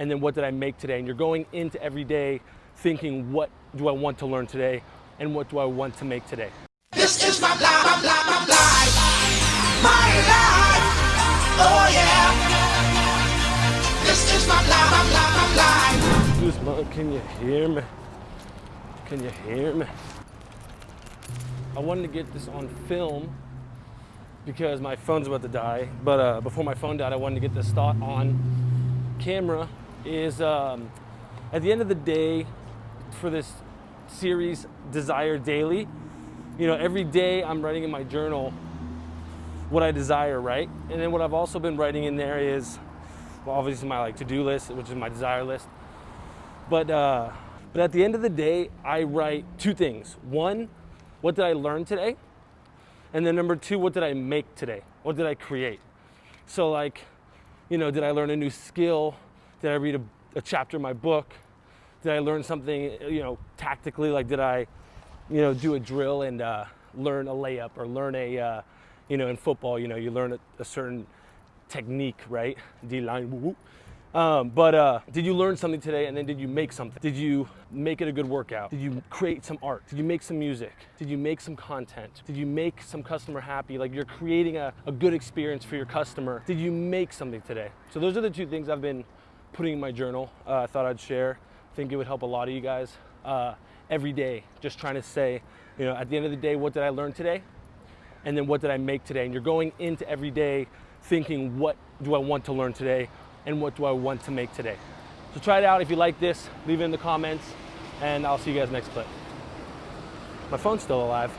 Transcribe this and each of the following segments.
and then what did I make today? And you're going into every day thinking, what do I want to learn today? And what do I want to make today? This is my life, my life, my life, my life. Oh yeah. This is my life, my life, my life. Guzman, can you hear me? Can you hear me? I wanted to get this on film because my phone's about to die. But uh, before my phone died, I wanted to get this thought on camera. Is um, at the end of the day, for this series, Desire Daily, you know, every day I'm writing in my journal what I desire, right? And then what I've also been writing in there is, well, obviously my like to-do list, which is my desire list. But uh, but at the end of the day, I write two things. One, what did I learn today? And then number two, what did I make today? What did I create? So like, you know, did I learn a new skill? Did I read a, a chapter in my book? Did I learn something, you know, tactically? Like, did I, you know, do a drill and uh, learn a layup or learn a, uh, you know, in football, you know, you learn a, a certain technique, right? D line. Um, but uh, did you learn something today and then did you make something? Did you make it a good workout? Did you create some art? Did you make some music? Did you make some content? Did you make some customer happy? Like you're creating a, a good experience for your customer. Did you make something today? So those are the two things I've been putting in my journal. Uh, I thought I'd share. I think it would help a lot of you guys uh, every day. Just trying to say, you know, at the end of the day, what did I learn today? And then what did I make today? And you're going into every day thinking, what do I want to learn today? and what do I want to make today. So try it out. If you like this, leave it in the comments and I'll see you guys next clip. My phone's still alive.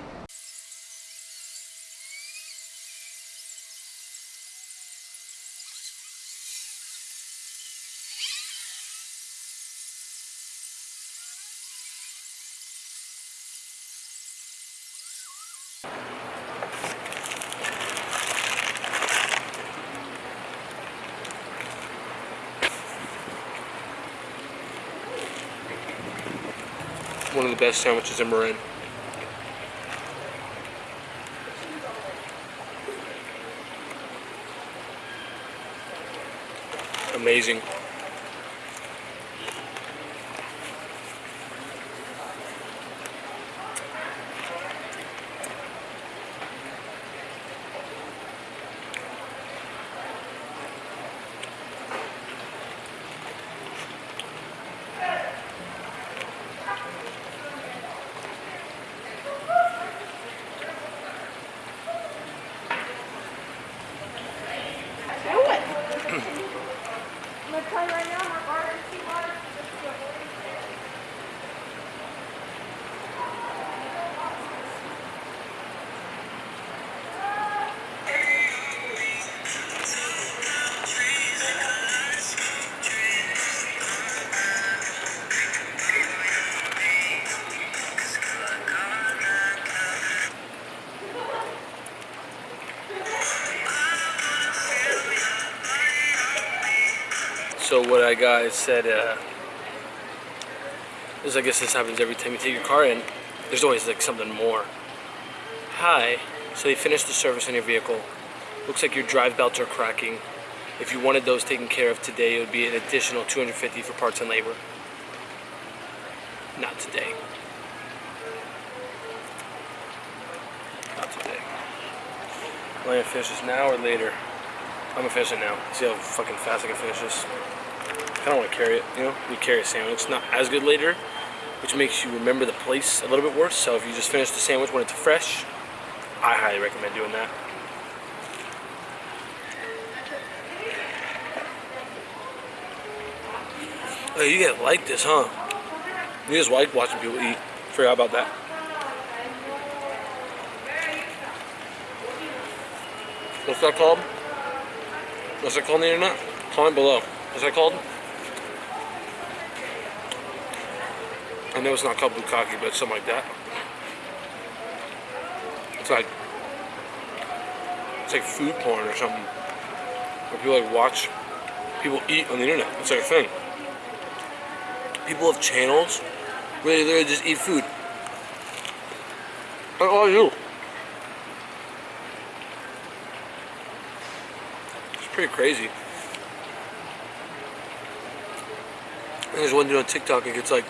One of the best sandwiches in Marin. Amazing. So what I got is said, uh, is I guess this happens every time you take your car in. There's always like something more. Hi, so they finished the service on your vehicle. Looks like your drive belts are cracking. If you wanted those taken care of today, it would be an additional 250 for parts and labor. Not today. Not today. Am I gonna finish this now or later? I'm gonna finish it now. See how fucking fast I can finish this. I don't want to carry it, you know? You carry a sandwich. It's not as good later, which makes you remember the place a little bit worse. So if you just finish the sandwich when it's fresh, I highly recommend doing that. Oh, you get like this, huh? You just like watching people eat. Forgot about that. What's that called? What's that called on the internet? Comment below. What's that called? I know it's not called bukkake, but something like that. It's like it's like food porn or something. Where people like watch people eat on the internet. It's like a thing. People have channels where they literally just eat food. Like all you. It's pretty crazy. And there's one dude on TikTok who gets like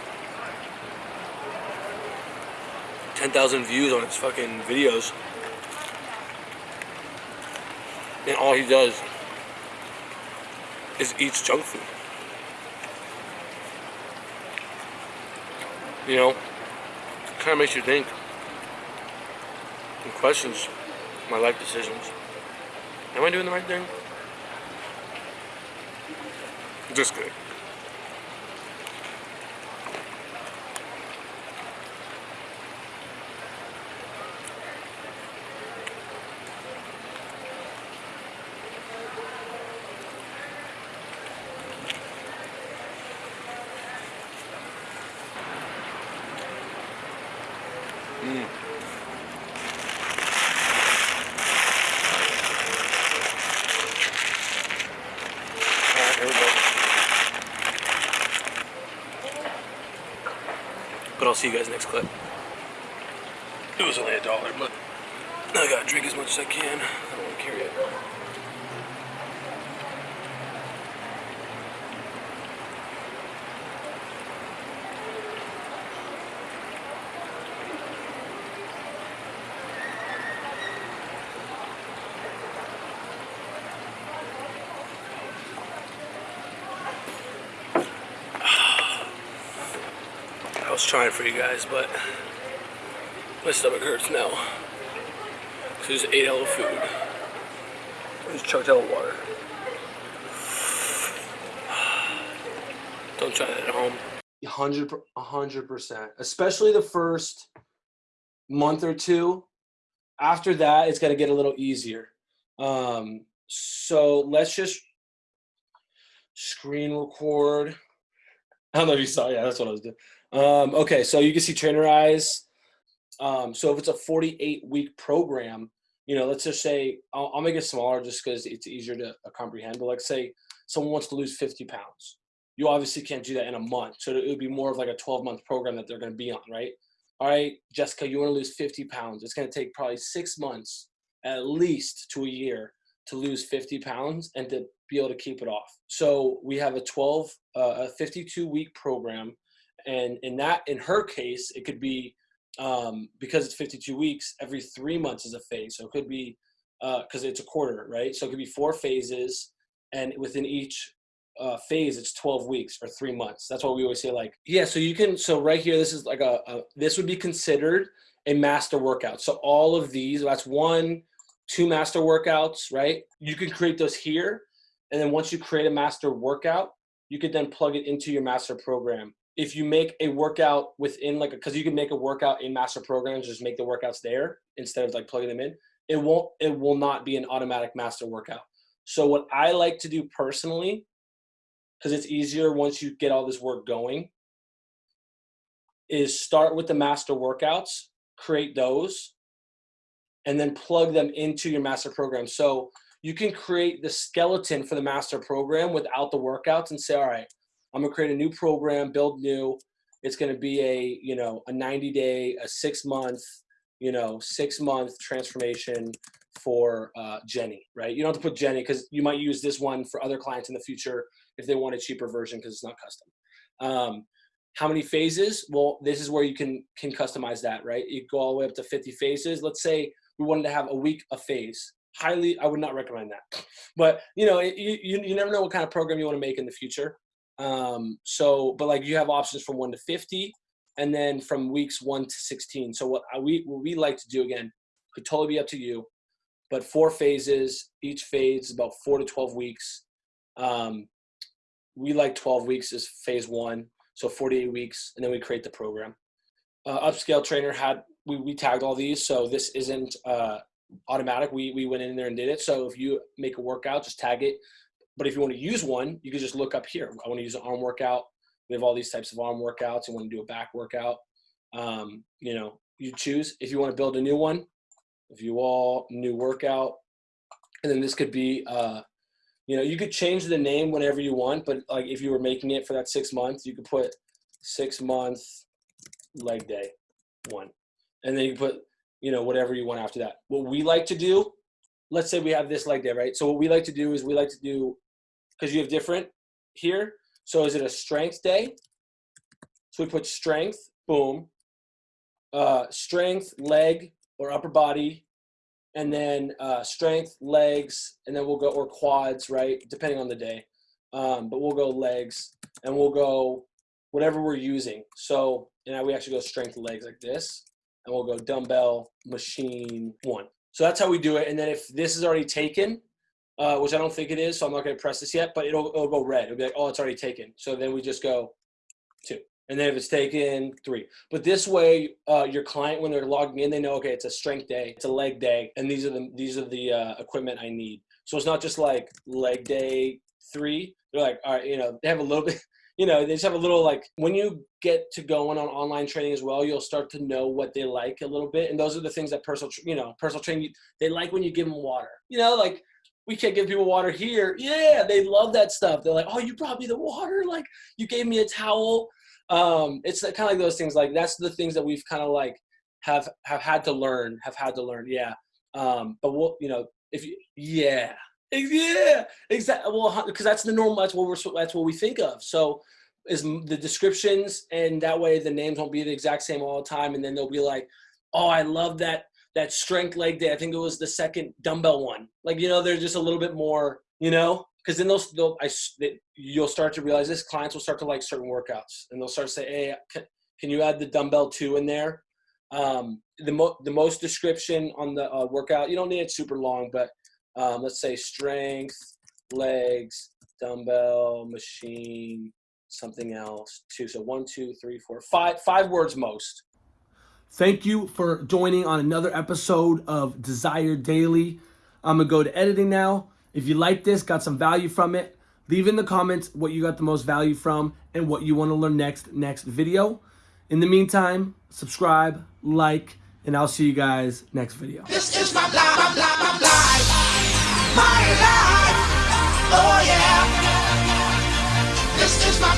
10,000 views on his fucking videos. And all he does is eats junk food. You know, kind of makes you think and questions my life decisions. Am I doing the right thing? Just kidding. But I'll see you guys next clip. It was only a dollar, but I gotta drink as much as I can. I don't want to carry it. I was trying for you guys, but my stomach hurts now. So I just ate hella food. I just chugged hella water. Don't try that at home. 100 100%. Especially the first month or two. After that, it's gonna get a little easier. Um, so let's just screen record. I don't know if you saw. Yeah, that's what I was doing. Um, okay, so you can see Trainerize. Um, so if it's a 48 week program, you know, let's just say I'll, I'll make it smaller just because it's easier to uh, comprehend. But like say someone wants to lose 50 pounds, you obviously can't do that in a month. So it would be more of like a 12 month program that they're going to be on, right? All right, Jessica, you want to lose 50 pounds. It's going to take probably six months at least to a year to lose 50 pounds and to be able to keep it off. So we have a 12, uh, a 52 week program and in that in her case it could be um, because it's 52 weeks every three months is a phase. So it could be because uh, it's a quarter right? So it could be four phases and within each uh, phase it's 12 weeks or three months. That's what we always say like yeah so you can so right here this is like a, a this would be considered a master workout. So all of these that's one two master workouts right? You can create those here and then once you create a master workout you could then plug it into your master program if you make a workout within like because you can make a workout in master programs just make the workouts there instead of like plugging them in it won't it will not be an automatic master workout. So what i like to do personally because it's easier once you get all this work going is start with the master workouts create those and then plug them into your master program. So you can create the skeleton for the master program without the workouts and say all right I'm gonna create a new program, build new. It's gonna be a you know a 90 day, a six month, you know six month transformation for uh, Jenny, right? You don't have to put Jenny because you might use this one for other clients in the future if they want a cheaper version because it's not custom. Um, how many phases? Well, this is where you can can customize that, right? You go all the way up to 50 phases. Let's say we wanted to have a week a phase. Highly, I would not recommend that. But you know, you you never know what kind of program you want to make in the future. Um, so, but like you have options from one to 50 and then from weeks one to 16. So what I, we, what we like to do again, could totally be up to you, but four phases, each phase is about four to 12 weeks. Um, we like 12 weeks is phase one. So 48 weeks, and then we create the program. Uh, upscale trainer had, we, we tagged all these. So this isn't, uh, automatic. We, we went in there and did it. So if you make a workout, just tag it but if you want to use one, you can just look up here. I want to use an arm workout. We have all these types of arm workouts. You want to do a back workout. Um, you know, you choose. If you want to build a new one, if you all new workout, and then this could be, uh, you know, you could change the name whenever you want. But like if you were making it for that six months, you could put six month leg day one, and then you put, you know, whatever you want after that. What we like to do let's say we have this leg day, right? So what we like to do is we like to do, because you have different here, So is it a strength day? So we put strength, boom, uh, strength, leg or upper body, and then uh, strength, legs, and then we'll go or quads, right? Depending on the day. Um, but we'll go legs, and we'll go whatever we're using. So and we actually go strength legs like this, and we'll go dumbbell machine one. So that's how we do it. And then if this is already taken, uh, which I don't think it is, so I'm not going to press this yet, but it'll, it'll go red. It'll be like, oh, it's already taken. So then we just go two. And then if it's taken, three. But this way, uh, your client, when they're logging in, they know, okay, it's a strength day, it's a leg day, and these are the these are the uh, equipment I need. So it's not just like leg day three. They're like, all right, you know, they have a little bit, you know, they just have a little like when you get to going on online training as well, you'll start to know what they like a little bit, and those are the things that personal, you know, personal training they like when you give them water. You know, like we can't give people water here. Yeah, they love that stuff. They're like, oh, you brought me the water. Like you gave me a towel. Um, it's kind of like those things. Like that's the things that we've kind of like have have had to learn. Have had to learn. Yeah. Um, but we'll, you know, if you, yeah, yeah, exactly. Well, because that's the normal. That's what we're. That's what we think of. So is the descriptions, and that way the names won't be the exact same all the time, and then they'll be like, oh, I love that that strength leg day. I think it was the second dumbbell one. Like you know, they're just a little bit more, you know, because then they'll, they'll I, you'll start to realize this. Clients will start to like certain workouts, and they'll start to say, "Hey, can, can you add the dumbbell two in there?" Um, the mo- the most description on the uh, workout. You don't need it super long, but um, let's say strength, legs, dumbbell, machine, something else. Two. So one, two, three, four, five. Five words most. Thank you for joining on another episode of Desire Daily. I'm going to go to editing now. If you like this, got some value from it, leave in the comments what you got the most value from and what you want to learn next next video. In the meantime, subscribe, like, and I'll see you guys next video. This is my my life. Oh yeah. This is my.